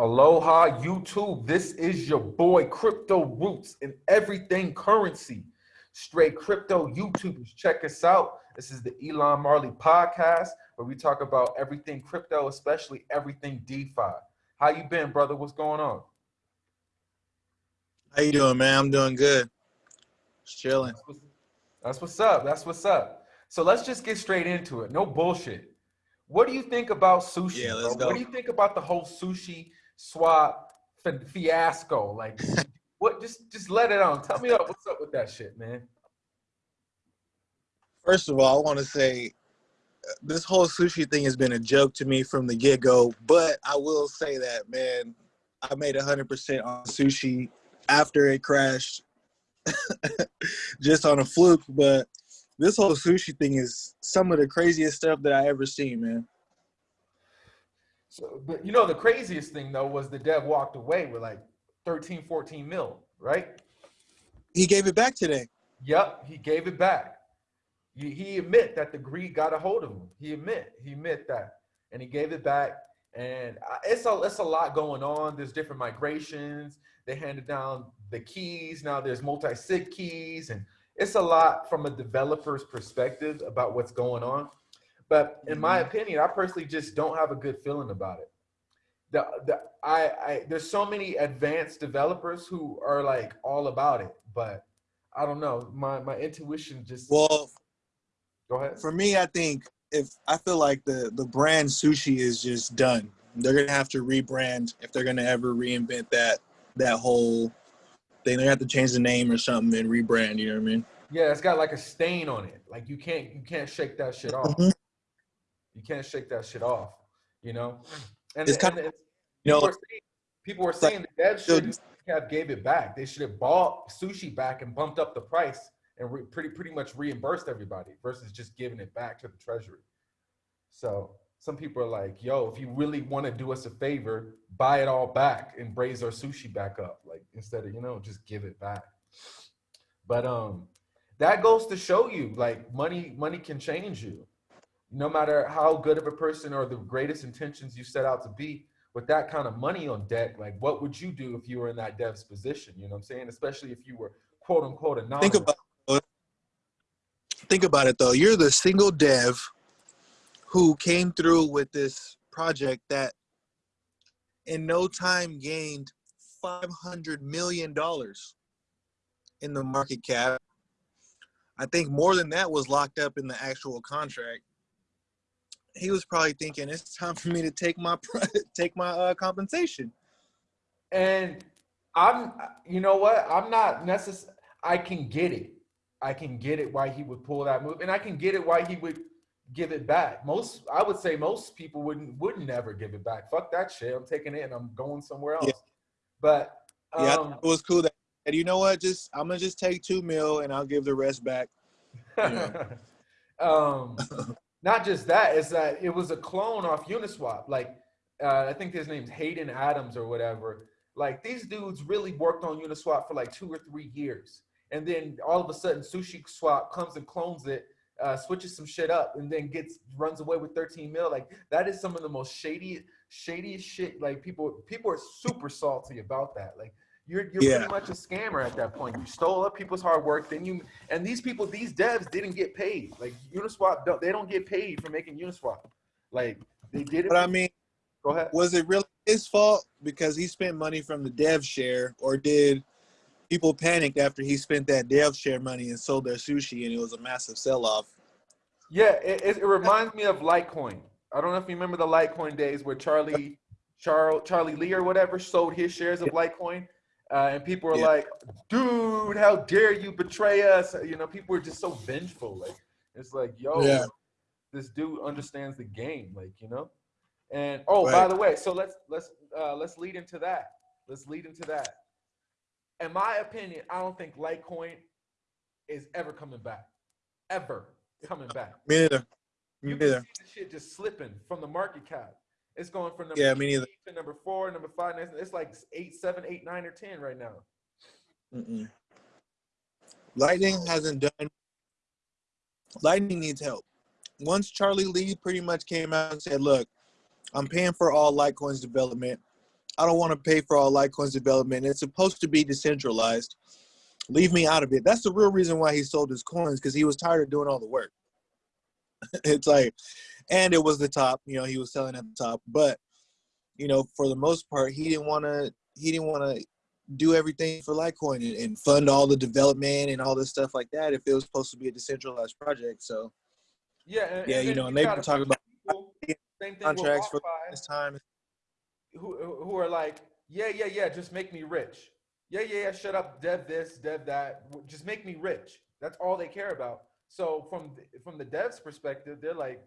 Aloha YouTube. This is your boy Crypto Roots and everything currency. Straight crypto YouTubers. Check us out. This is the Elon Marley podcast where we talk about everything crypto, especially everything DeFi. How you been, brother? What's going on? How you doing, man? I'm doing good. Just chilling. That's what's, that's what's up. That's what's up. So let's just get straight into it. No bullshit. What do you think about sushi? Yeah, let's bro? go. What do you think about the whole sushi swap fiasco? Like, what? Just, just let it on. Tell me up. What's up with that shit, man? First of all, I want to say uh, this whole sushi thing has been a joke to me from the get go. But I will say that, man, I made 100% on sushi after it crashed, just on a fluke. But this whole sushi thing is some of the craziest stuff that I ever seen, man. So, but you know, the craziest thing though was the dev walked away with like 13, 14 mil, right? He gave it back today. Yep, he gave it back. He, he admit that the greed got a hold of him. He admit, he admit that, and he gave it back. And it's a it's a lot going on. There's different migrations. They handed down the keys. Now there's multi-sig keys, and it's a lot from a developer's perspective about what's going on. But in my opinion, I personally just don't have a good feeling about it. The, the I, I there's so many advanced developers who are like all about it, but I don't know. My my intuition just Well, go ahead. for me, I think if I feel like the the brand sushi is just done. They're gonna have to rebrand if they're gonna ever reinvent that that whole thing. They're gonna have to change the name or something and rebrand. You know what I mean? Yeah, it's got like a stain on it. Like you can't you can't shake that shit off. Mhm. You can't shake that shit off. You know, and, It's and kind it's, You people, know, are saying, people were saying the dev should have gave it back. They should have bought sushi back and bumped up the price and re, pretty pretty much reimbursed everybody versus just giving it back to the treasury. So some people are like, "Yo, if you really want to do us a favor, buy it all back and raise our sushi back up, like instead of you know just give it back." But um, that goes to show you like money money can change you no matter how good of a person or the greatest intentions you set out to be with that kind of money on deck like what would you do if you were in that dev's position you know what i'm saying especially if you were quote unquote anonymous think about think about it though. You're the single dev who came through with this project that in no time gained five hundred million dollars in the market cap. I think more than that was locked up in the actual contract. He was probably thinking it's time for me to take my take my uh, compensation. and i'm you know what i'm not necessary i can get it i can get it why he would pull that move and i can get it why he would give it back most i would say most people wouldn't wouldn't never give it back fuck that shit i'm taking it and i'm going somewhere else Yeah. but Yeah, um, it was cool. That and you know what? Just I'm gonna just take two mil and I'll give the rest back. Yeah. um, not just that, is that it was a clone off Uniswap. Like, uh, I think his name's Hayden Adams or whatever. Like, these dudes really worked on Uniswap for like two or three years. And then all of a sudden, Sushi Swap comes and clones it, uh, switches some shit up, and then gets runs away with 13 mil. Like, that is some of the most shady, shadiest shit. Like, people people are super salty about that. Like, you're you're Yeah. pretty much a scammer at that point. You stole up people's hard work, then you and these people, these devs didn't get paid. Like Uniswap, don't, they don't get paid for making Uniswap. Like they did it. But I mean, Go ahead. was it really his fault because he spent money from the dev share, or did people panic after he spent that dev share money and sold their sushi and it was a massive sell off? Yeah, it, it, it reminds me of Litecoin. I don't know if you remember the Litecoin days where Charlie, Charles, Charlie Lee or whatever sold his shares of Litecoin, uh, and people were Yeah. like, "Dude, how dare you betray us?" You know, people were just so vengeful. Like it's like, yo, Yeah. this dude understands the game, like you know. And oh, by the way, so let's let's uh, let's lead into that. Let's lead into that. In my opinion, I don't think Litecoin is ever coming back, ever coming back. Me neither. Me You can see the shit just slipping from the market cap. It's going from number Yeah, me neither. to number four, number five. It's like eight, seven, eight, nine, or ten right now. Mm-mm. Lightning hasn't done. Lightning needs help. Once Charlie Lee pretty much came out and said, "Look, I'm paying for all Litecoin's development. I don't want to pay for all Litecoin's development. It's supposed to be decentralized. Leave me out of it. That's the real reason why he sold his coins because he was tired of doing all the work. it's like, and it was the top. You know, he was selling at the top, but you know, for the most part, he didn't want to. He didn't want to do everything for Litecoin and, and fund all the development and all this stuff like that if it was supposed to be a decentralized project. So Yeah, and, yeah, and you know, and they've been talking about people, same thing contracts for this time. who who are like, yeah, yeah, yeah, just make me rich. Yeah, yeah, yeah, shut up, dev this, dev that. Just make me rich. That's all they care about. So from from the devs' perspective, they're like,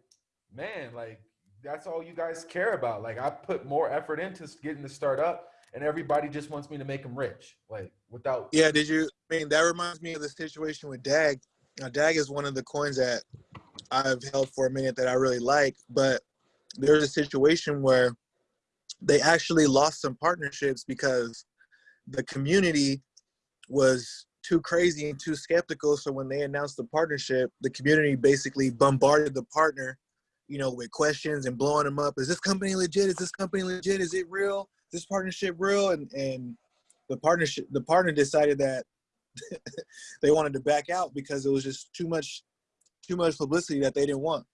man, like that's all you guys care about. Like I put more effort into getting the start up, and everybody just wants me to make them rich, like without. Yeah, did you? I mean, that reminds me of the situation with DAG. Now, DAG is one of the coins that I've held for a minute that I really like, but there's a situation where they actually lost some partnerships because the community was too crazy and too skeptical. So when they announced the partnership, the community basically bombarded the partner, you know, with questions and blowing them up. Is this company legit? Is this company legit? Is it real? Is this partnership real? And and the partnership the partner decided that they wanted to back out because it was just too much too much publicity that they didn't want.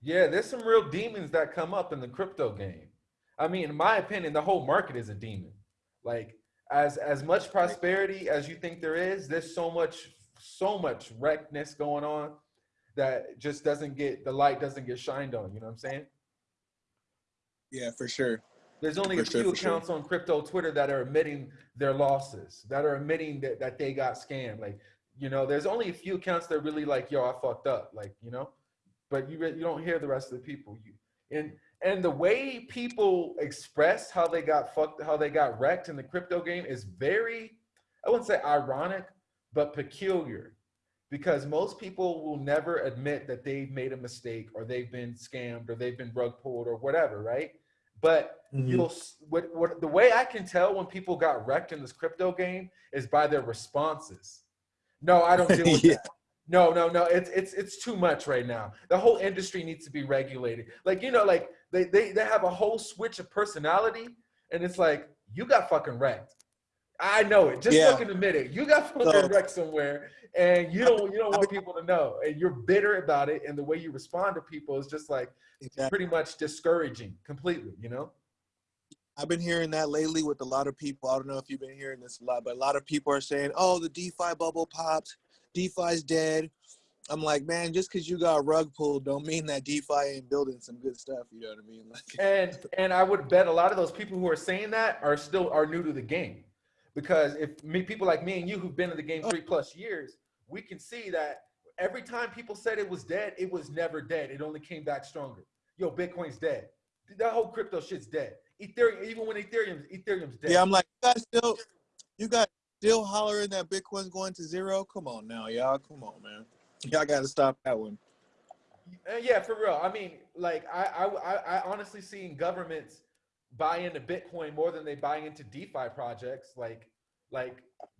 Yeah, there's some real demons that come up in the crypto game. I mean, in my opinion, the whole market is a demon. Like as as much prosperity as you think there is, there's so much so much wreckness going on that just doesn't get the light doesn't get shined on. You know what I'm saying? Yeah, for sure. There's only a For sure, few sure. accounts on crypto Twitter that are admitting their losses, that are admitting that, that they got scammed. Like, you know, there's only a few accounts that are really like, yo, I fucked up. Like, you know, but you you don't hear the rest of the people. You and and the way people express how they got fucked, how they got wrecked in the crypto game is very, I wouldn't say ironic, but peculiar. Because most people will never admit that they've made a mistake or they've been scammed or they've been rug pulled or whatever, right? But Mhm. you'll what what the way I can tell when people got wrecked in this crypto game is by their responses. No, I don't deal with Yeah. that. No, no, no. It's it's it's too much right now. The whole industry needs to be regulated. Like you know, like they they they have a whole switch of personality, and it's like you got fucking wrecked. I know it. Just Yeah. fucking admit it. You got fucking So- wrecked somewhere, and you don't you don't want people to know, and you're bitter about it. And the way you respond to people is just like Exactly. pretty much discouraging completely. You know. I've been hearing that lately with a lot of people. I don't know if you've been hearing this a lot, but a lot of people are saying, "Oh, the DeFi bubble popped. DeFi's dead." I'm like, man, just because you got rug pulled, don't mean that DeFi ain't building some good stuff. You know what I mean? Like, and and I would bet a lot of those people who are saying that are still are new to the game, because if me people like me and you who've been in the game three plus years, we can see that every time people said it was dead, it was never dead. It only came back stronger. Yo, Bitcoin's dead. That whole crypto shit's dead. Ethereum, even when Ethereum Ethereum's dead. yeah, I'm like, you guys still, you guys still hollering that Bitcoin's going to zero? Come on now, y'all. Come on, man. Y'all got to stop that one. Uh, yeah, for real. I mean, like I, I, I, I honestly seen governments buy into Bitcoin more than they buy into DeFi projects. Like, like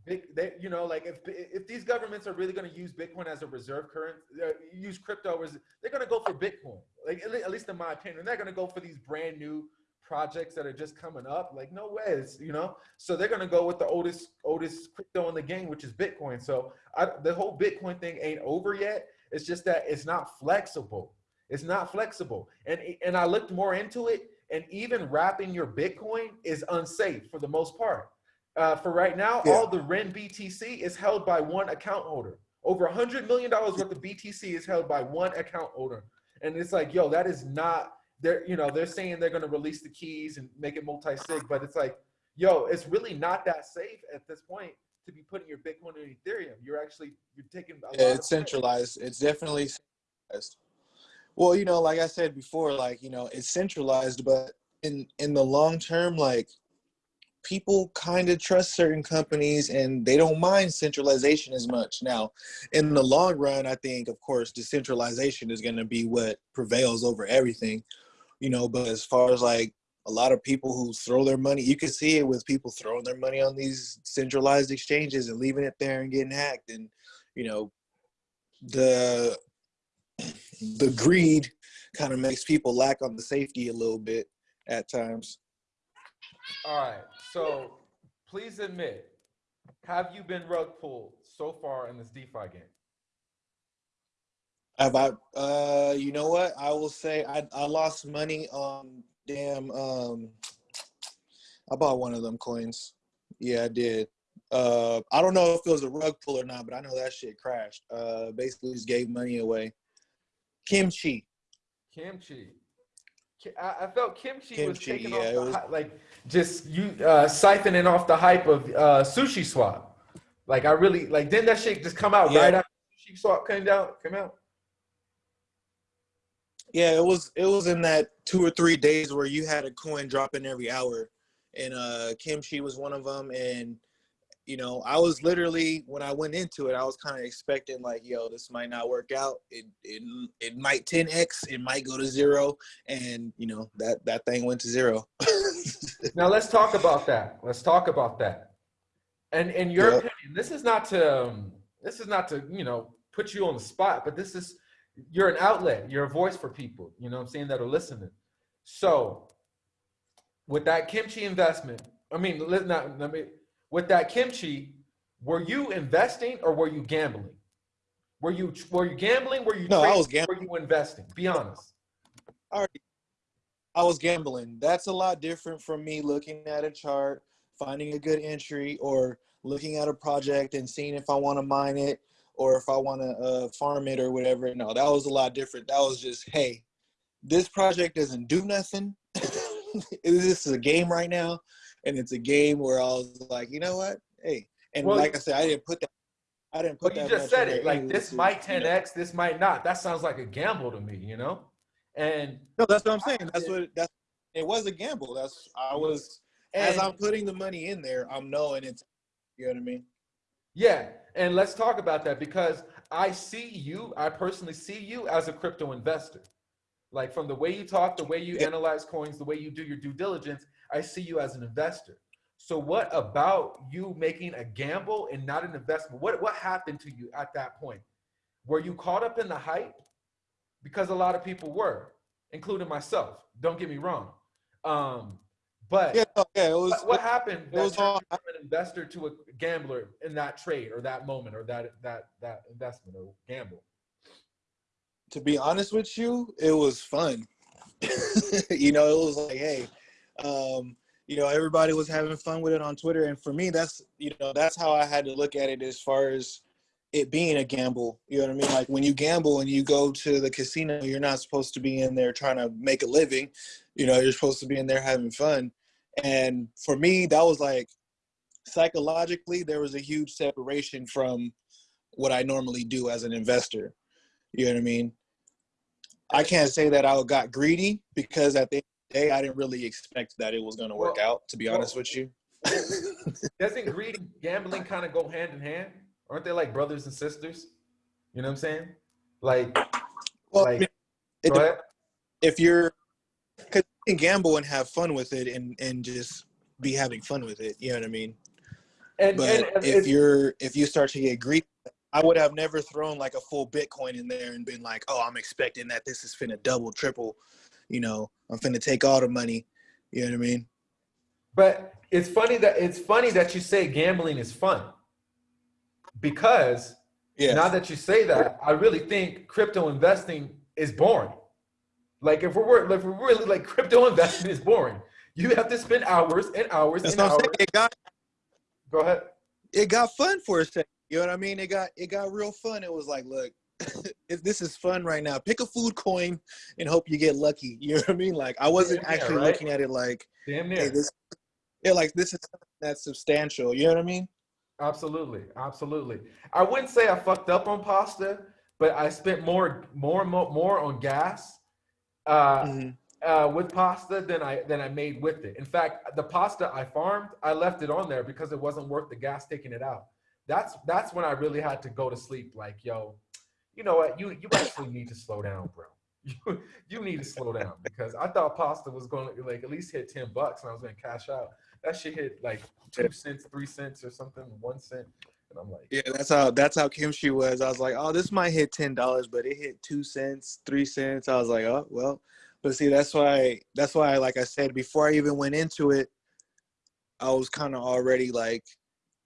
big, they, you know, like if if these governments are really going to use Bitcoin as a reserve currency, uh, use crypto they're going to go for Bitcoin. Like at at least in my opinion, they're going to go for these brand new projects that are just coming up. Like no way, it's, you know. So they're going to go with the oldest oldest crypto in the game, which is Bitcoin. So I, the whole Bitcoin thing ain't over yet. It's just that it's not flexible. It's not flexible. And and I looked more into it, and even wrapping your Bitcoin is unsafe for the most part. Uh, for right now, Yeah. all the REN BTC is held by one account holder. Over a hundred million dollars worth of BTC is held by one account holder, and it's like, yo, that is not. They're you know they're saying they're going to release the keys and make it multi-sig, but it's like, yo, it's really not that safe at this point to be putting your Bitcoin in Ethereum. You're actually you're taking a lot Yeah, of it's centralized. It's definitely centralized. Well, you know, like I said before, like you know, it's centralized, but in in the long term, like people kind of trust certain companies and they don't mind centralization as much. Now, in the long run, I think, of course, decentralization is going to be what prevails over everything. You know, but as far as like a lot of people who throw their money, you can see it with people throwing their money on these centralized exchanges and leaving it there and getting hacked and you know the the greed kind of makes people lack on the safety a little bit at times All right. So please admit, have you been rug pulled so far in this DeFi game? Have I? Uh, you know what? I will say I I lost money on damn. Um, I bought one of them coins. Yeah, I did. Uh, I don't know if it was a rug pull or not, but I know that shit crashed. Uh, basically just gave money away. Kimchi. Kimchi. Ki- I, I felt kimchi, was taking yeah, off the was- like just you uh, siphoning off the hype of uh, sushi swap. Like I really like didn't that shit just come out Yeah. right after sushi swap came out? Came out. Yeah, it was it was in that two or three days where you had a coin dropping every hour, and uh, Kimchi was one of them. And you know, I was literally when I went into it, I was kind of expecting like, yo, this might not work out. It it it might 10x, it might go to zero, and you know that that thing went to zero. Now let's talk about that. Let's talk about that. And in your Yeah. opinion, this is not to um, this is not to you know put you on the spot, but this is you're an outlet. You're a voice for people. You know what I'm saying that are listening. So with that kimchi investment, I mean, let not let me with that kimchi, were you investing or were you gambling? Were you were you gambling? Were you No, I was gambling. Were you investing? Be honest. I already, I was gambling. That's a lot different from me looking at a chart, finding a good entry, or looking at a project and seeing if I want to mine it or if I want to uh, farm it or whatever. No, that was a lot different. That was just, hey, this project doesn't do nothing. this is a game right now, and it's a game where I was like, you know what, hey, and Well, like I said, I didn't put that. I didn't put But you that. just said it. Like anyway, this so, might you know. 10x, this might not. That sounds like a gamble to me, you know? And No, that's what I'm saying. That's what that's. It was a gamble. That's I was as I'm putting the money in there. I'm knowing it's. You know what I mean? yeah, and let's talk about that because I see you, I personally see you as a crypto investor. Like from the way you talk, the way you analyze coins, the way you do your due diligence, I see you as an investor. So what about you making a gamble and not an investment? What what happened to you at that point? Were you caught up in the hype? Because a lot of people were, including myself. Don't get me wrong. Um, but Yeah, yeah. It was. what, what happened it was all- from an investor to a gambler in that trade or that moment or that that that investment or gamble? to be honest with you, it was fun. you know, it was like, hey, um, you know, everybody was having fun with it on Twitter, and for me, that's you know, that's how I had to look at it as far as it being a gamble. You know what I mean? Like when you gamble and you go to the casino, you're not supposed to be in there trying to make a living. You know, you're supposed to be in there having fun. And for me, that was like psychologically, there was a huge separation from what I normally do as an investor. You know what I mean? I can't say that I got greedy because at the day, I didn't really expect that it was going to work Well- out. To be honest with you, Doesn't greed and gambling kind of go hand in hand? Aren't they like brothers and sisters? You know what I'm saying? Like, well, like I mean, it if you're because you can gamble and have fun with it and and just be having fun with it. You know what I mean? And, But and, and if you're if you start to get greedy, I would have never thrown like a full Bitcoin in there and been like, oh, I'm expecting that this is finna double, triple. You know, I'm finna take all the money. You know what I mean? But it's funny that it's funny that you say gambling is fun. Because Yeah. now that you say that, I really think crypto investing is boring. Like if we're if we're really like crypto investing is boring. You have to spend hours and hours That's and what I'm hours. saying. It got Go ahead. it got fun for a second. You know what I mean? It got it got real fun. It was like, look, this is fun right now, pick a food coin and hope you get lucky. You know what I mean? Like I wasn't actually right? looking at it like, Damn hey, near. this, yeah, like this is that's substantial. You know what I mean? Absolutely, absolutely. I wouldn't say I fucked up on pasta, but I spent more, more, more, more on gas uh, Mhm. uh, with pasta than I than I made with it. In fact, the pasta I farmed, I left it on there because it wasn't worth the gas taking it out. That's that's when I really had to go to sleep. Like, yo, you know what? You you actually need to slow down, bro. You you need to slow down because I thought pasta was going to like at least hit ten bucks and I was going to cash out. That shit hit like two cents, three cents, or something, one cent, and I'm like, Yeah, that's how that's how kimchi was. I was like, oh, this might hit ten dollars, but it hit two cents, three cents. I was like, oh well. But see, that's why that's why, like I said before, I even went into it, I was kind of already like,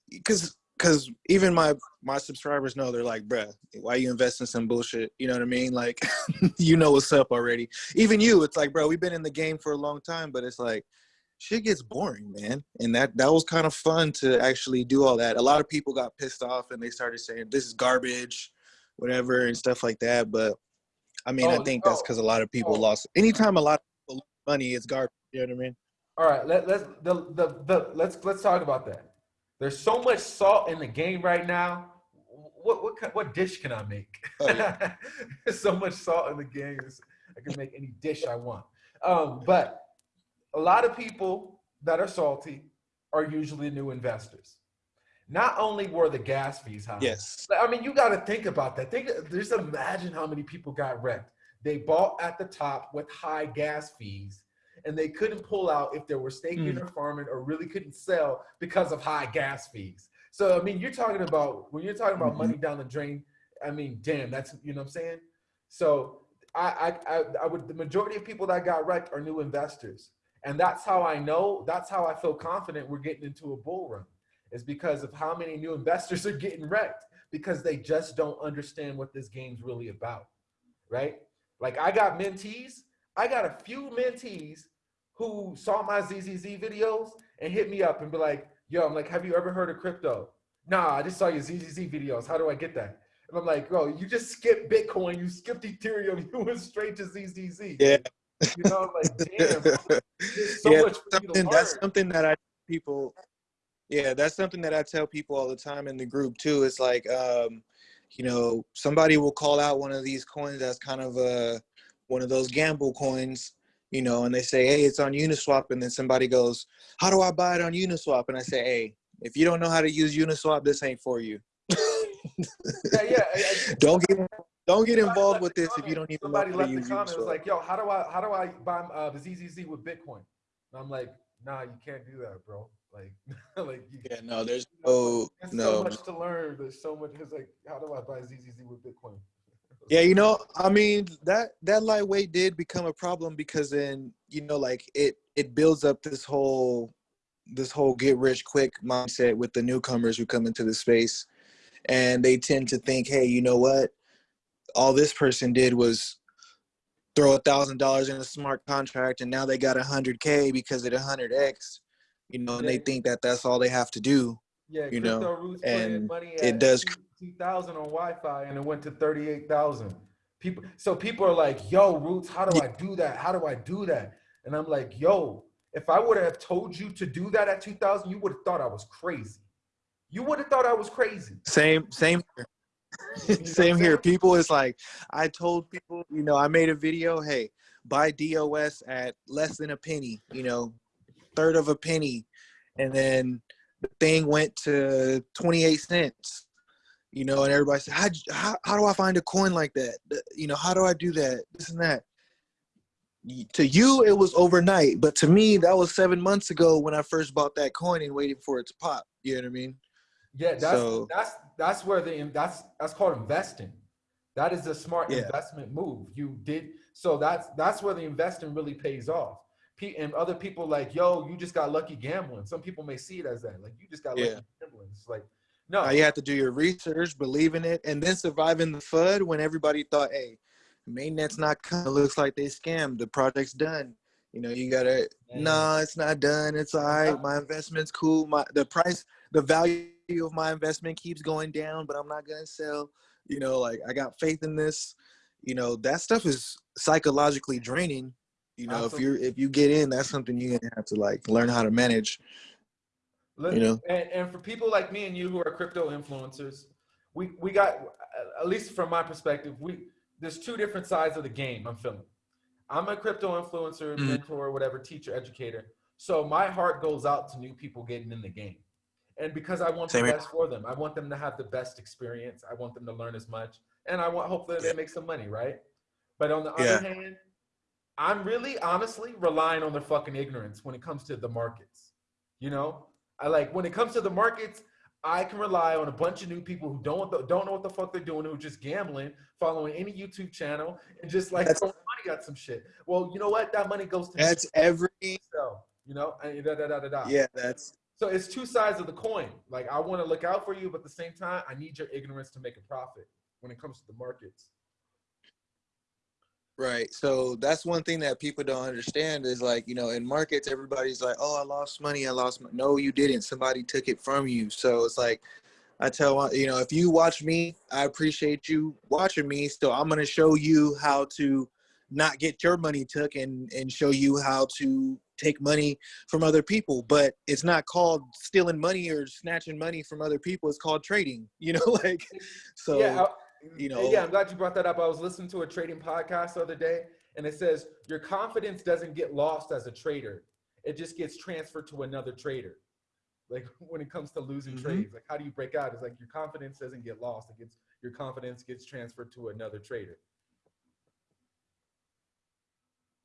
because because even my my subscribers know they're like, bruh, why you invest in some bullshit? You know what I mean? Like, you know what's up already. Even you, it's like, bro, we've been in the game for a long time, but it's like, shit gets boring, man. And that that was kind of fun to actually do all that. A lot of people got pissed off and they started saying this is garbage, whatever, and stuff like that. But I mean, Oh, I think that's oh, because a lot of people oh. lost. Anytime a lot of money, it's garbage. You know what I mean? All right, let, let's the, the the let's let's talk about that. There's so much salt in the game right now. What what what dish can I make? Oh, yeah. There's so much salt in the game. I can make any dish I want. Um, but a lot of people that are salty are usually new investors. Not only were the gas fees high, Yes. I mean, you got to think about that. Think, just imagine how many people got wrecked. They bought at the top with high gas fees, and they couldn't pull out if they were staking Mm. or farming, or really couldn't sell because of high gas fees. So, I mean, you're talking about when you're talking about Mhm. money down the drain. I mean, damn, that's you know what I'm saying. So, I, I, I, I would. The majority of people that got wrecked are new investors, and that's how I know. That's how I feel confident we're getting into a bull run is because of how many new investors are getting wrecked because they just don't understand what this game's really about, right? Like I got mentees, I got a few mentees who saw my ZZZ videos and hit me up and be like, "Yo, I'm like, have you ever heard of crypto? Nah, I just saw your ZZZ videos. How do I get that?" And I'm like, "Bro, you just skipped Bitcoin, you skipped Ethereum, you went straight to ZZZ." Yeah. you know, like damn, so yeah, something, that's something that I people. Yeah, that's something that I tell people all the time in the group too. It's like, um, you know, somebody will call out one of these coins that's kind of a one of those gamble coins, you know, and they say, hey, it's on Uniswap, and then somebody goes, how do I buy it on Uniswap? And I say, hey, if you don't know how to use Uniswap, this ain't for you. Yeah, yeah. Don't get don't get involved with this if you don't even know Somebody how to left the comment. It was Uniswap. like, "Yo, how do I how do I buy uh, the ZZZ with Bitcoin?" And I'm like, "Nah, you can't do that, bro. Like, like you, yeah, no, there's know, no there's so no much to learn. There's so much. It's like, how do I buy ZZZ with Bitcoin?" Yeah, you know, I mean that that lightweight did become a problem because then you know, like it it builds up this whole this whole get rich quick mindset with the newcomers who come into the space, and they tend to think, hey, you know what? All this person did was throw a thousand dollars in a smart contract, and now they got a hundred k because of the hundred x, you know, and they think that that's all they have to do. Yeah, you know, roots put in and it does- two thousand on YFI, and it went to thirty-eight thousand. People, so people are like, "Yo, roots, how do I do that? How do I do that?" And I'm like, "Yo, if I would have told you to do that at two thousand, you would have thought I was crazy. You would have thought I was crazy." Same, same here. You know same here. People is like, I told people, you know, I made a video, hey, buy DOS at less than a penny, you know, third of a penny. And then the thing went to 28 cents, you know, and everybody said, how, how, how do I find a coin like that? You know, how do I do that? This and that. To you, it was overnight, but to me, that was seven months ago when I first bought that coin and waited for it to pop. You know what I mean? Yeah, that's So- that's that's where the that's that's called investing. That is a smart Yeah. investment move. You did so that's that's where the investing really pays off. And other people like, yo, you just got lucky gambling. Some people may see it as that, like you just got lucky Yeah. gambling. It's like, no, Now you have to do your research, believe in it, and then survive in the FUD when everybody thought, hey, mainnet's not coming. It looks like they scammed. The project's done. You know, you gotta No, nah, it's not done. It's all right. My investment's cool. My the price, the value of my investment keeps going down, but I'm not gonna sell. You know, like I got faith in this. You know, that stuff is psychologically draining. You know, if you're if you get in, that's something you're gonna have to like learn how to manage. Look, you know? and, and for people like me and you who are crypto influencers, we we got at least from my perspective, we there's two different sides of the game. I'm feeling. I'm a crypto influencer, Mhm. mentor, whatever, teacher, educator. So my heart goes out to new people getting in the game, and because I want Same the here. best for them, I want them to have the best experience. I want them to learn as much, and I want hopefully Yeah. they make some money, right? But on the Yeah. other hand, I'm really honestly relying on their fucking ignorance when it comes to the markets. You know, I like when it comes to the markets, I can rely on a bunch of new people who don't don't know what the fuck they're doing, who are just gambling, following any YouTube channel, and just like That's- throwing money at some shit. Well, you know what? That money goes to That's every so, you know, da da da da da. yeah, that's So it's two sides of the coin. Like I want to look out for you, but at the same time, I need your ignorance to make a profit when it comes to the markets. Right. So that's one thing that people don't understand is like, you know, in markets, everybody's like, oh, I lost money. I lost money. No, you didn't. Somebody took it from you. So it's like, I tell, you know, if you watch me, I appreciate you watching me. So I'm going to show you how to not get your money took and, and show you how to take money from other people. But it's not called stealing money or snatching money from other people. It's called trading, you know, like, so. Yeah, I- you know- yeah, I'm glad you brought that up. I was listening to a trading podcast the other day, and it says your confidence doesn't get lost as a trader; it just gets transferred to another trader. Like when it comes to losing Mhm. trades, like how do you break out? It's like your confidence doesn't get lost; it gets your confidence gets transferred to another trader.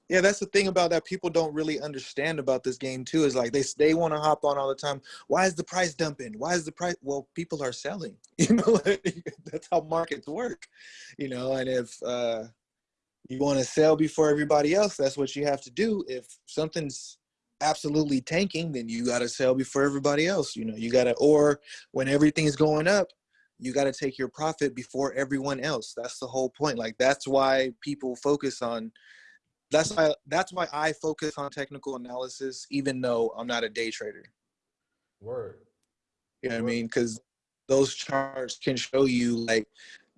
Yeah, that's the thing about that people don't really understand about this game too. Is like they they want to hop on all the time. Why is the price dumping? Why is the price? Well, people are selling. You know, that's how markets work. You know, and if uh, you want to sell before everybody else, that's what you have to do. If something's absolutely tanking, then you got to sell before everybody else. You know, you got to or when everything's going up, you got to take your profit before everyone else. That's the whole point. Like that's why people focus on that's why that's why I focus on technical analysis, even though I'm not a day trader. Word. You know what I mean? Because those charts can show you like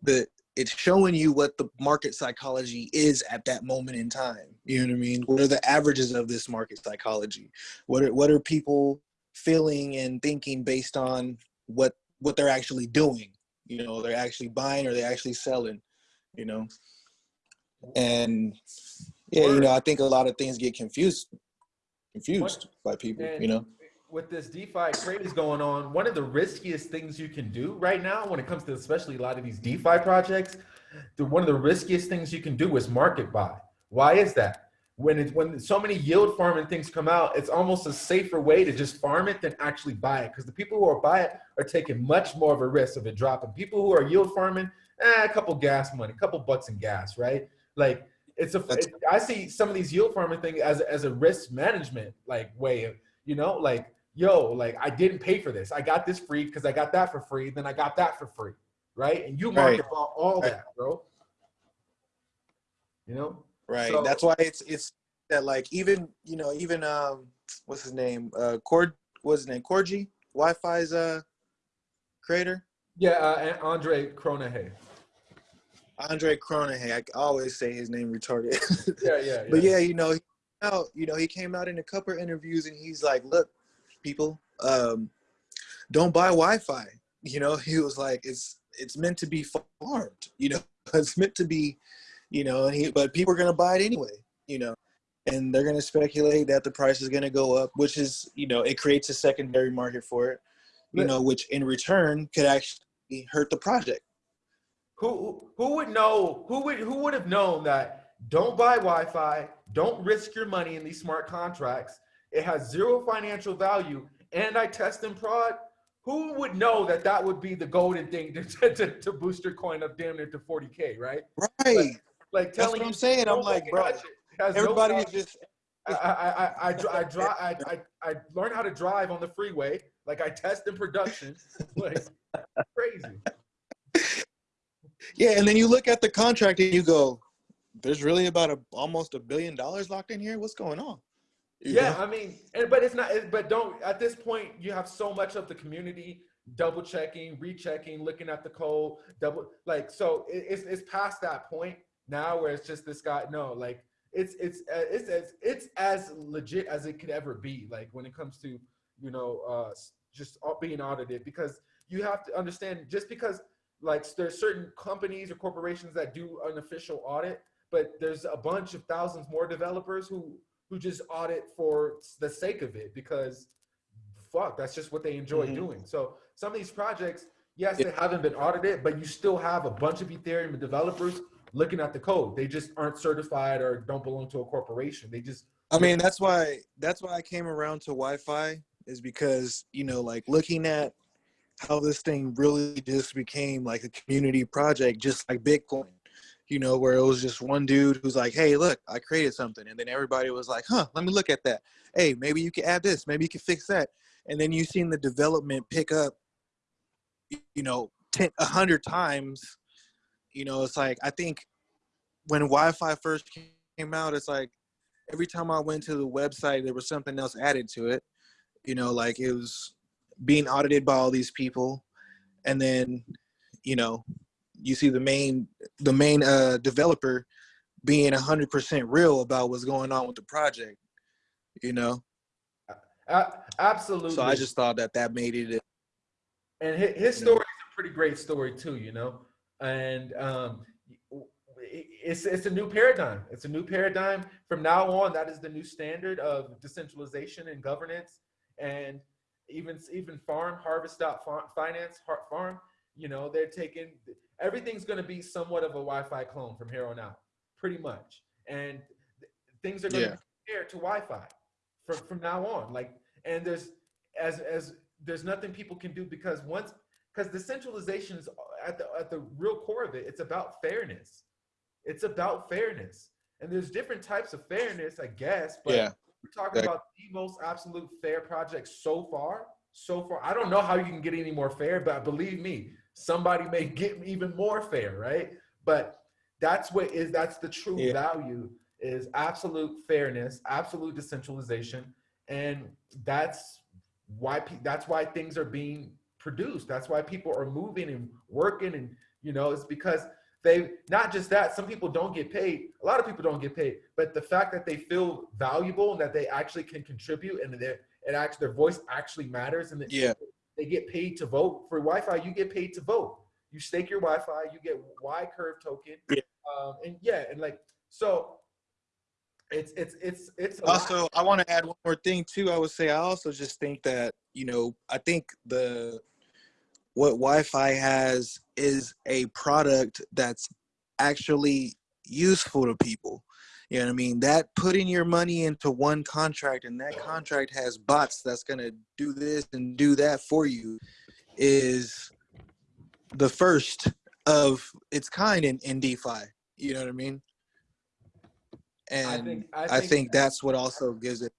the it's showing you what the market psychology is at that moment in time. You know what I mean? What are the averages of this market psychology? What are what are people feeling and thinking based on what what they're actually doing? You know, they're actually buying or they're actually selling, you know? And yeah, you know, I think a lot of things get confused confused by people, you know. With this DeFi craze going on, one of the riskiest things you can do right now, when it comes to especially a lot of these DeFi projects, the, one of the riskiest things you can do is market buy. Why is that? When it's when so many yield farming things come out, it's almost a safer way to just farm it than actually buy it. Because the people who are buy it are taking much more of a risk of it dropping. People who are yield farming, eh, a couple gas money, a couple bucks in gas, right? Like it's a. That's- It, I see some of these yield farming thing as as a risk management like way of you know like yo like I didn't pay for this. I got this free because I got that for free. Then I got that for free, right? And you market all, all Right. that, bro. You know. Right. So- That's why it's it's that like even you know even um what's his name uh Cord what's his name Corgi YFI's uh creator Yeah, uh, Andre Cronje. Andre Cronje I always say his name retarded. Yeah, yeah, yeah. but yeah. you know he came out you know he came out in a couple of interviews and he's like look people um don't buy YFI. You know he was like it's it's meant to be farmed you know it's meant to be you know and he but people are gonna buy it anyway you know and they're gonna speculate that the price is gonna go up which is you know it creates a secondary market for it you know which in return could actually hurt the project Who who would know? Who would who would have known that? Don't buy YFI. Don't risk your money in these smart contracts. It has zero financial value, and I test and prod. Who would know that that would be the golden thing to, to, to boost your coin up damn near to 40k, right? right Like that's telling what i'm saying i'm like bro touch it. It has no everybody is just I I I I, I, I, I, I learned how to drive on the freeway. Like I test in production. Like crazy. Yeah, and then you look at the contract and you go, "There's really about a almost a billion dollars locked in here. What's going on?" You Yeah, know? I mean, and, but it's not. But don't at this point you have so much of the community double checking, rechecking, looking at the code, double like so. It, it's it's past that point now where it's just this guy. No, like it's it's uh, it's as it's as legit as it could ever be. Like when it comes to you know uh just being audited because you have to understand just because like there's certain companies or corporations that do an official audit but there's a bunch of thousands more developers who who just audit for the sake of it because fuck that's just what they enjoy Mhm. doing so some of these projects yes Yeah. they haven't been audited but you still have a bunch of ethereum developers looking at the code they just aren't certified or don't belong to a corporation they just I mean, that's why that's why I came around to YFI is because you know, like looking at how this thing really just became like a community project, just like Bitcoin. you know, where it was just one dude who's like, "Hey, look, I created something," and then everybody was like, "Huh, let me look at that. Hey, maybe you can add this. Maybe you can fix that." And then you've seen the development pick up, you know, a hundred times. You know, it's like I think when YFI first came out, it's like every time I went to the website, there was something else added to it. You know, like it was being audited by all these people, and then, you know, you see the main the main uh, developer being hundred percent real about what's going on with the project. You know. Uh, absolutely. So I just thought that that made it. And his story is a pretty great story too, you know. And um, it's it's a new paradigm. It's a new paradigm. From now on, that is the new standard of decentralization and governance. And even even farm harvest finance farm, you know, they're taking everything's going to be somewhat of a YFI clone from here on out, pretty much. And things are going yeah. to be compared to YFI from from now on. Like, and there's as as there's nothing people can do because once because the centralization is at the at the real core of it. It's about fairness it's about fairness. And there's different types of fairness, I guess. But yeah. We're talking about the most absolute fair project so far. So far, I don't know how you can get any more fair, but believe me, somebody may get even more fair, right? But that's what is that's the true yeah. value is absolute fairness, absolute decentralization, and that's why that's why things are being produced. That's why people are moving and working, and you know, it's because they not just that some people don't get paid. A lot of people don't get paid. But the fact that they feel valuable and that they actually can contribute and that it actually their voice actually matters and yeah. they get paid to vote. For YFI you get paid to vote. You stake your YFI you get y curve token. Yeah. Um, and yeah and like so it's it's it's it's also lot. i want to add one more thing too. I would say i also just think that you know i think the what YFI has is a product that's actually useful to people. You know what I mean? That putting your money into one contract and that contract has bots that's gonna do this and do that for you is the first of its kind in, in DeFi. You know what I mean? And I think, I think, I think that's what also gives it.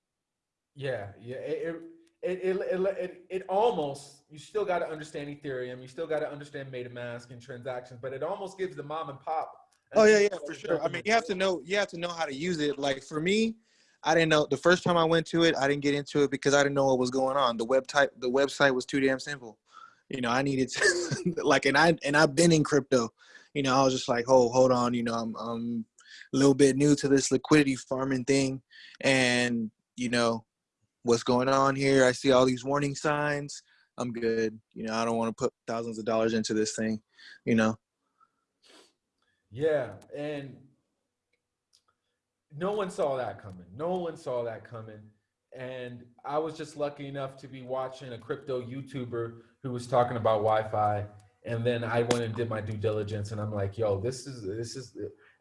Yeah, yeah. It, it, it, it, it, it almost, you still got to understand Ethereum. You still got to understand MetaMask and transactions, but it almost gives the mom and pop. Oh yeah, yeah, for sure. I mean, you have to know, you have to know how to use it. Like for me, I didn't know the first time I went to it, I didn't get into it because I didn't know what was going on. The web type, the website was too damn simple. You know, I needed to like, and I, and I've been in crypto, you know, I was just like, oh, hold on, you know, I'm, I'm a little bit new to this liquidity farming thing. And, you know, what's going on here. I see all these warning signs. I'm good. You know, I don't want to put thousands of dollars into this thing, you know. Yeah, and no one saw that coming. No one saw that coming. And I was just lucky enough to be watching a crypto YouTuber who was talking about YFI. And then I went and did my due diligence and I'm like, yo, this is, this is,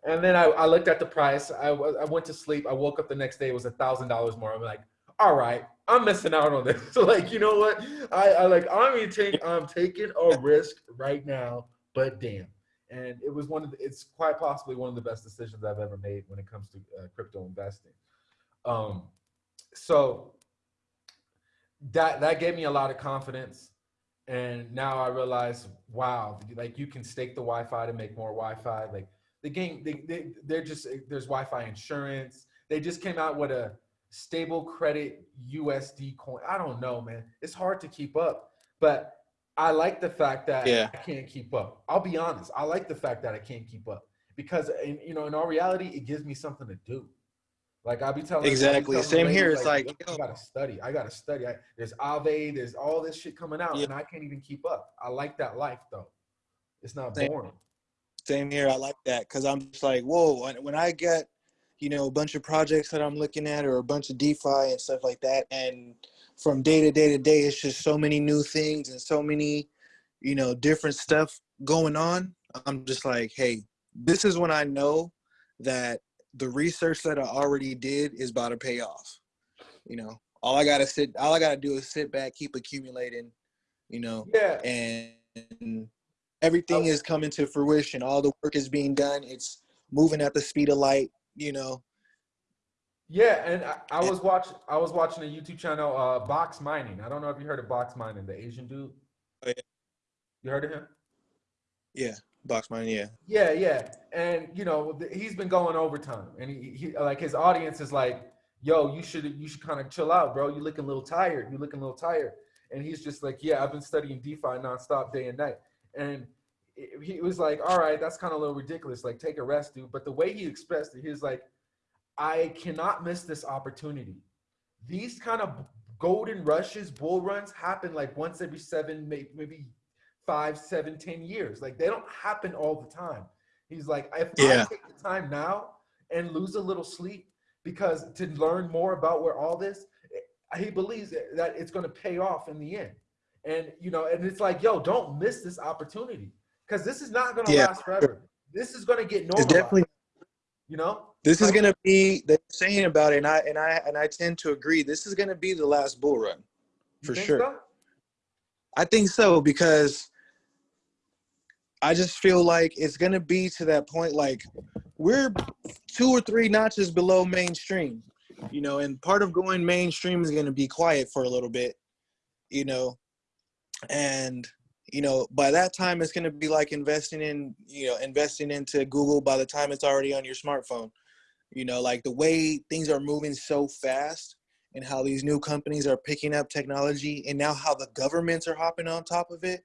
and then I, I looked at the price. I, I went to sleep. I woke up the next day. It was a thousand dollars more. I'm like, all right, I'm missing out on this. So like, you know what? I, I like I'm take I'm taking a risk right now, but damn. And it was one of the, it's quite possibly one of the best decisions I've ever made when it comes to uh, crypto investing. Um, so that that gave me a lot of confidence. And now I realize, wow, like you can stake the YFI to make more YFI. Like the game, they, they they're just there's YFI insurance. They just came out with a stable credit USD coin. I don't know, man. It's hard to keep up, but I like the fact that yeah. I can't keep up. I'll be honest. I like the fact that I can't keep up because, in, you know, in all reality, it gives me something to do. Like I'll be telling exactly telling same here. It's like, like I gotta study. I gotta study. I, there's Aave. There's all this shit coming out, yeah. and I can't even keep up. I like that life though. It's not same, boring. Same here. I like that because I'm just like, whoa. When I get you know, a bunch of projects that I'm looking at or a bunch of DeFi and stuff like that. And from day to day to day, it's just so many new things and so many, you know, different stuff going on. I'm just like, hey, this is when I know that the research that I already did is about to pay off. You know, all I gotta sit, all I gotta do is sit back, keep accumulating, you know, yeah, and everything Oh. is coming to fruition. All the work is being done. It's moving at the speed of light. You know. Yeah, and I, I was watching. I was watching a YouTube channel, uh, Box Mining. I don't know if you heard of Box Mining, the Asian dude. Oh, yeah. You heard of him? Yeah. Box Mining. Yeah. Yeah, yeah, and you know he's been going overtime, and he, he like his audience is like, "Yo, you should you should kind of chill out, bro. You looking a little tired. You looking a little tired." And he's just like, "Yeah, I've been studying DeFi nonstop, day and night." And it- he was like, "All right, that's kind of a little ridiculous. Like, take a rest, dude." But the way he expressed it, he was like, "I cannot miss this opportunity. These kind of golden rushes, bull runs happen like once every seven, maybe five, seven, ten years. Like they don't happen all the time. He's like, if Yeah. I take the time now and lose a little sleep because to learn more about where all this, eh, he believes that that it's going to pay off in the end. And you know, and it's like, yo, don't miss this opportunity because this is not going to Yeah. last forever. This is going to get It's definitely you know, This is gonna be they're saying about it, and I and I and I tend to agree. This is gonna be the last bull run, for sure. so? I think so because I just feel like it's gonna be to that point. Like we're two or three notches below mainstream, you know, and part of going mainstream is gonna be quiet for a little bit, you know, and you know by that time it's gonna be like investing in you know investing into Google. By the time it's already on your smartphone, you know, like the way things are moving so fast and how these new companies are picking up technology and now how the governments are hopping on top of it.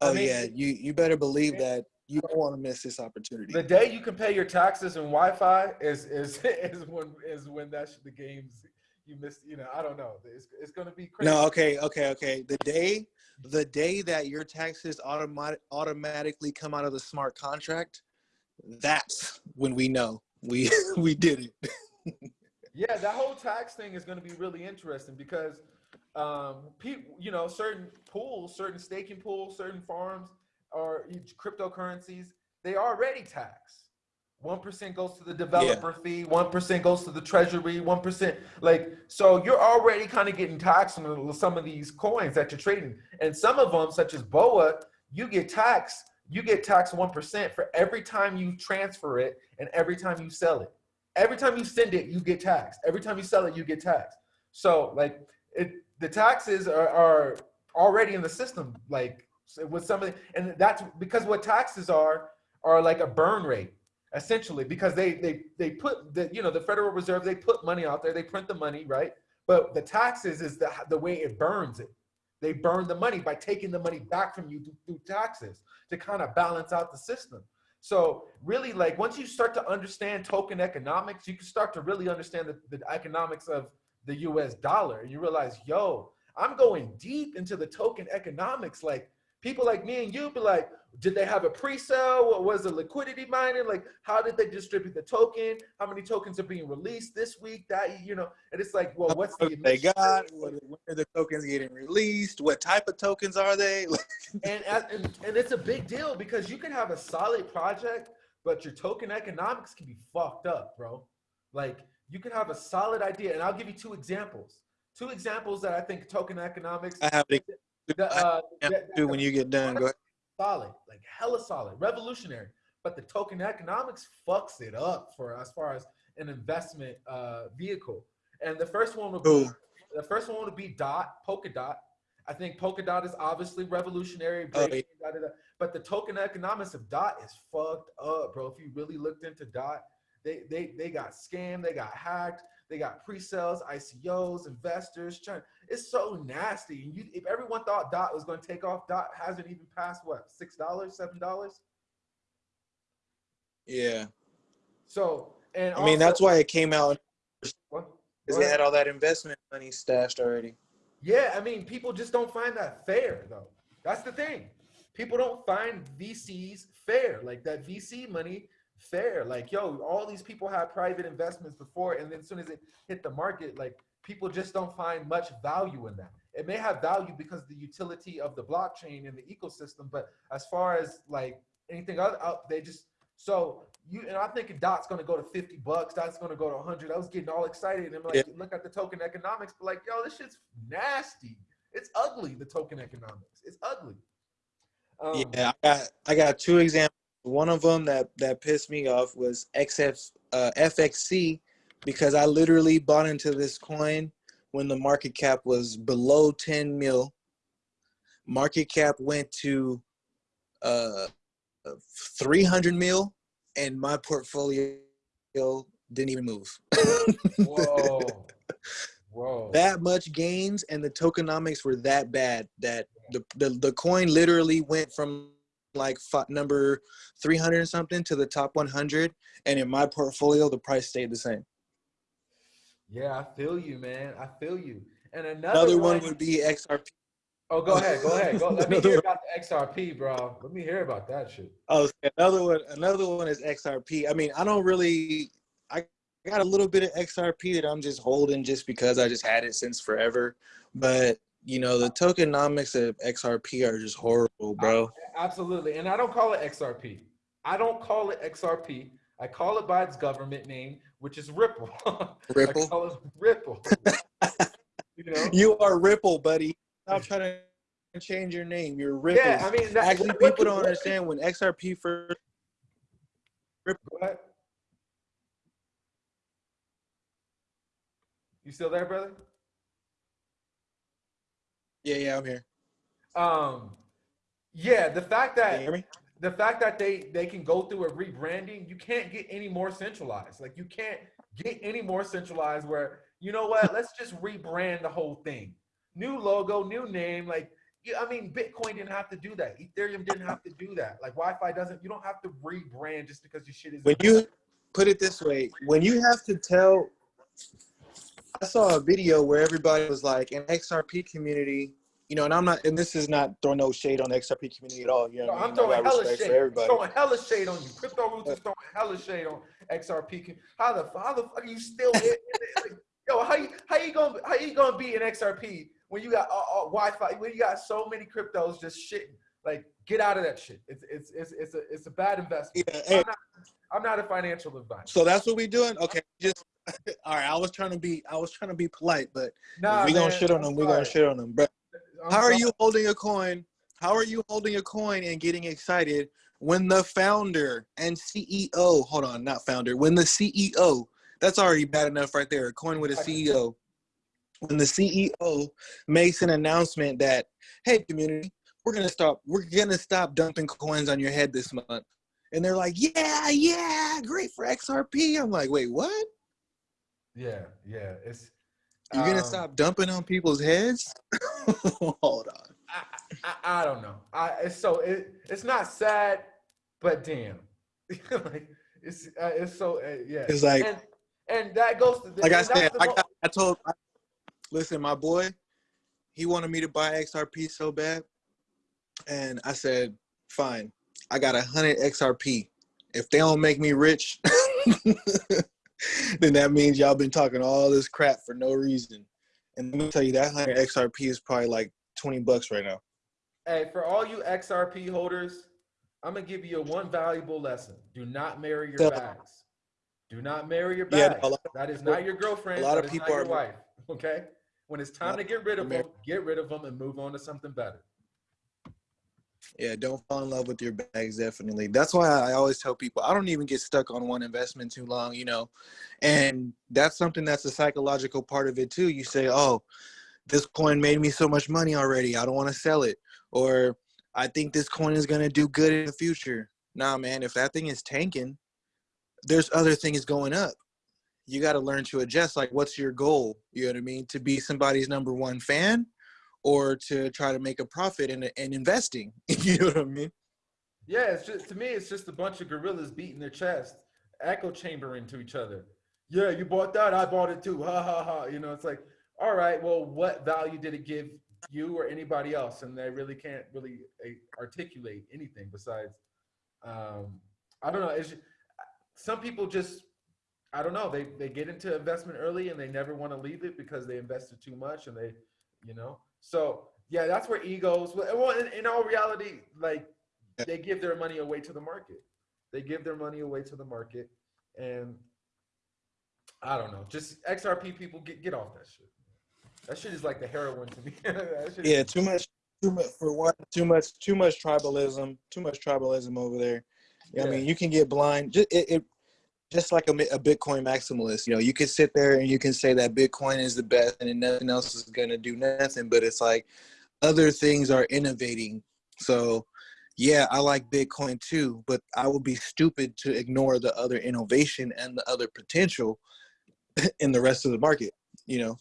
I Oh mean, yeah, you you better believe that you don't want to miss this opportunity. The day you can pay your taxes and YFI is is is when is when that's the games you missed. You know, I don't know. It's, it's going to be crazy. No, okay, okay, okay. The day the day that your taxes automatic automatically come out of the smart contract, that's when we know we we did it. Yeah, that whole tax thing is going to be really interesting because, um, people, you know, certain pools, certain staking pools, certain farms, or cryptocurrencies, they already tax. One percent goes to the developer fee. One percent goes to the treasury. One percent, like, so you're already kind of getting taxed on some of these coins that you're trading, and some of them, such as Boa, you get taxed. You get taxed one percent for every time you transfer it and every time you sell it every time you send it, you get taxed. Every time you sell it, you get taxed. So like it, the taxes are, are already in the system. Like with some of the, and that's because what taxes are are like a burn rate essentially because they they they put the you know the Federal Reserve they put money out there they print the money right but the taxes is the the way it burns it they burn the money by taking the money back from you through, taxes to kind of balance out the system so really, like once you start to understand token economics, you can start to really understand the, the economics of the U.S. dollar, and you realize, yo, I'm going deep into the token economics. Like people like me and you be like, did they have a pre-sale? What was the liquidity mining? Like, how did they distribute the token? How many tokens are being released this week? That you know, and it's like, well, what's the they got when are the tokens getting released? What type of tokens are they? and, and and it's a big deal because you can have a solid project, but your token economics can be fucked up, bro. Like you can have a solid idea, and I'll give you two examples. Two examples that I think token economics. I have it The, uh, when you get done. Go ahead. solid, like hella solid, revolutionary. But the token economics fucks it up for as far as an investment uh, vehicle. And the first one would be Who? the first one would be Dot, Polkadot. I think Polkadot is obviously revolutionary, Oh, breaking, da, da, da. but the token economics of Dot is fucked up, bro. If you really looked into Dot, they they they got scammed, they got hacked, they got pre-sales, ICOs, investors. Trying, it's so nasty. And you, if everyone thought Dot was going to take off, Dot hasn't even passed what six dollars, seven dollars. Yeah. So and I mean, that's why it came out because they had all that investment money stashed already. Yeah, I mean, people just don't find that fair, though. That's the thing. People don't find VCs fair, like that VC money fair. Like, yo, all these people had private investments before, and then as soon as it hit the market, like people just don't find much value in that. It may have value because of the utility of the blockchain and the ecosystem, but as far as like anything other, out, they just so you and I think Dot's gonna go to 50 bucks, Dot's gonna go to 100. I was getting all excited and I'm like, Yeah. look at the token economics, but like, yo, this shit's nasty. It's ugly, the token economics. It's ugly. Um, Yeah, I got I got two examples. One of them that that pissed me off was XF uh, FXC because I literally bought into this coin when the market cap was below 10 mil. Market cap went to uh 300 mil and my portfolio didn't even move. Whoa. Whoa. that much gains and the tokenomics were that bad that the the, the coin literally went from like number 300 and something to the top 100 and in my portfolio the price stayed the same yeah, I feel you, man. I feel you. And another, another one would be xrp Oh, go ahead. Go ahead. Go. Let me hear about the XRP, bro. Let me hear about that shit. oh another one another one is xrp i mean i don't really i got a little bit of xrp that i'm just holding just because i just had it since forever but you know the tokenomics of xrp are just horrible bro Absolutely. And I don't call it XRP. I don't call it XRP. I call it by its government name, which is Ripple. Ripple? I call it Ripple. you know? You are Ripple, buddy. Stop trying to change your name. You're Ripple. Yeah, I mean, that, Actually, what people don't what understand when XRP first. Go ahead. You still there, brother? Yeah, yeah, I'm here. Um, yeah, the fact Can you that hear me? The fact that they they can go through a rebranding, you can't get any more centralized. Like you can't get any more centralized. Where you know what? Let's just rebrand the whole thing. New logo, new name. Like I mean, Bitcoin didn't have to do that. Ethereum didn't have to do that. Like YFI doesn't. You don't have to rebrand just because your shit is. When you put it this way, when you have to tell, I saw a video where everybody was like, an XRP community, you know, and I'm not, and this is not throwing no shade on the XRP community at all. You know, No, I'm throwing hella shade. for everybody. Throwing hella shade on you. Crypto Roots is throwing hella shade on XRP. How the how the fuck are you still in Yo, how you how you gonna how you gonna be an XRP when you got all, all YFI when you got so many cryptos just shitting? Like, get out of that shit. It's it's it's it's a it's a bad investment. Yeah, hey, I'm not I'm not a financial advisor. so that's what we doing? Okay, just all right. I was trying to be, I was trying to be polite, but Nah, we gonna shit on them. We gonna shit on them, bro. I'm How are you holding a coin? How are you holding a coin and getting excited when the founder and CEO, hold on, not founder, when the CEO, that's already bad enough right there, a coin with a CEO. When the CEO makes an announcement that, hey community, we're gonna stop, we're gonna stop dumping coins on your head this month. And they're like, yeah, yeah, great for XRP. I'm like, wait, what? Yeah, yeah. It's You're gonna um, stop dumping on people's heads? hold on. I, I, I don't know. I it's so it, it's not sad, but damn, like it's uh, it's so uh, yeah. It's like- and, and that goes to the, like I said, I got, I told, I, listen, my boy, he wanted me to buy XRP so bad, and I said, fine, I got a hundred XRP. If they don't make me rich, then that means y'all been talking all this crap for no reason. And let me tell you, that hundred XRP is probably like twenty bucks right now. hey for all you XRP holders, I'm gonna give you a one valuable lesson: do not marry your bags. Do not marry your Yeah, bags. lot that is not your girlfriend. a lot that of is not people your are- wife. Okay. When it's time to get rid of them, get rid of them and move on to something better. Yeah, don't fall in love with your bags, definitely. That's why I always tell people I don't even get stuck on one investment too long, you know. And that's something that's a psychological part of it too. You say, oh, this coin made me so much money already. I don't want to sell it. Or I think this coin is going to do good in the future. Nah, man, if that thing is tanking, there's other things going up. You got to learn to adjust. Like, what's your goal? You know what I mean? To be somebody's number one fan or to try to make a profit in, in investing. you know what I mean? Yeah, it's just to me, it's just a bunch of gorillas beating their chest, echo chambering to each other. Yeah, you bought that, I bought it too. Ha ha ha. You know, it's like, all right, well, what value did it give you or anybody else? And they really can't really uh, articulate anything besides, um, I don't know. It's ju- some people just, I don't know. They they get into investment early and they never want to leave it because they invested too much and they, you know. So yeah, that's where egos. Well, in, in all reality, like they give their money away to the market. They give their money away to the market, and I don't know. Just XRP people get get off that shit. That shit is like the heroin to me. That shit is- Yeah, too much too much for one. Too much. Too much tribalism. Too much tribalism over there. I Yeah. mean, you can get blind. Just it, it just like a, a Bitcoin maximalist. You know, you can sit there and you can say that Bitcoin is the best and nothing else is gonna do nothing. But it's like other things are innovating. So yeah, I like Bitcoin too, but I would be stupid to ignore the other innovation and the other potential in the rest of the market. You know.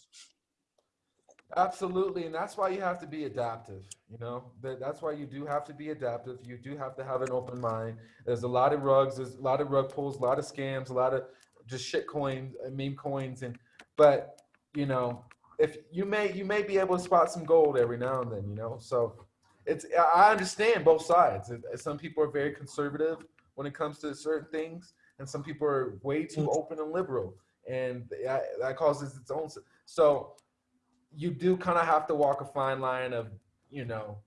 Absolutely, and that's why you have to be adaptive. You know, that that's why you do have to be adaptive. You do have to have an open mind. There's a lot of rugs. There's a lot of rug pulls, a lot of scams, a lot of just shit coins, uh, meme coins, and but you know, if you may you may be able to spot some gold every now and then. You know, so it's I I understand both sides. Some people are very conservative when it comes to certain things, and some people are way too open and liberal, and that, that causes its own. So you do kind of have to walk a fine line of you know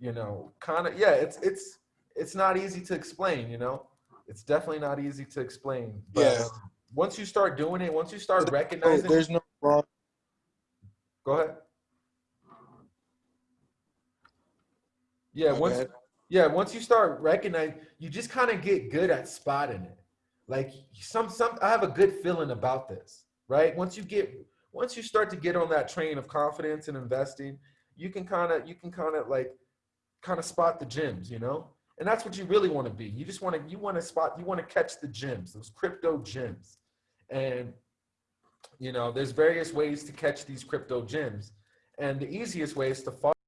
you know kind of yeah it's it's it's not easy to explain you know it's definitely not easy to explain but Yeah. once you start doing it once you start recognizing there's no wrong. go ahead yeah My once bad. yeah once you start recognizing you just kind of get good at spotting it like some some i have a good feeling about this right once you get once you start to get on that train of confidence and investing you can kind of you can kind of like kind of spot the gems you know? And that's what you really want to be. You just want to you want to spot you want to catch the gems those crypto gems. And you know there's various ways to catch these crypto gems. And the easiest way is to follow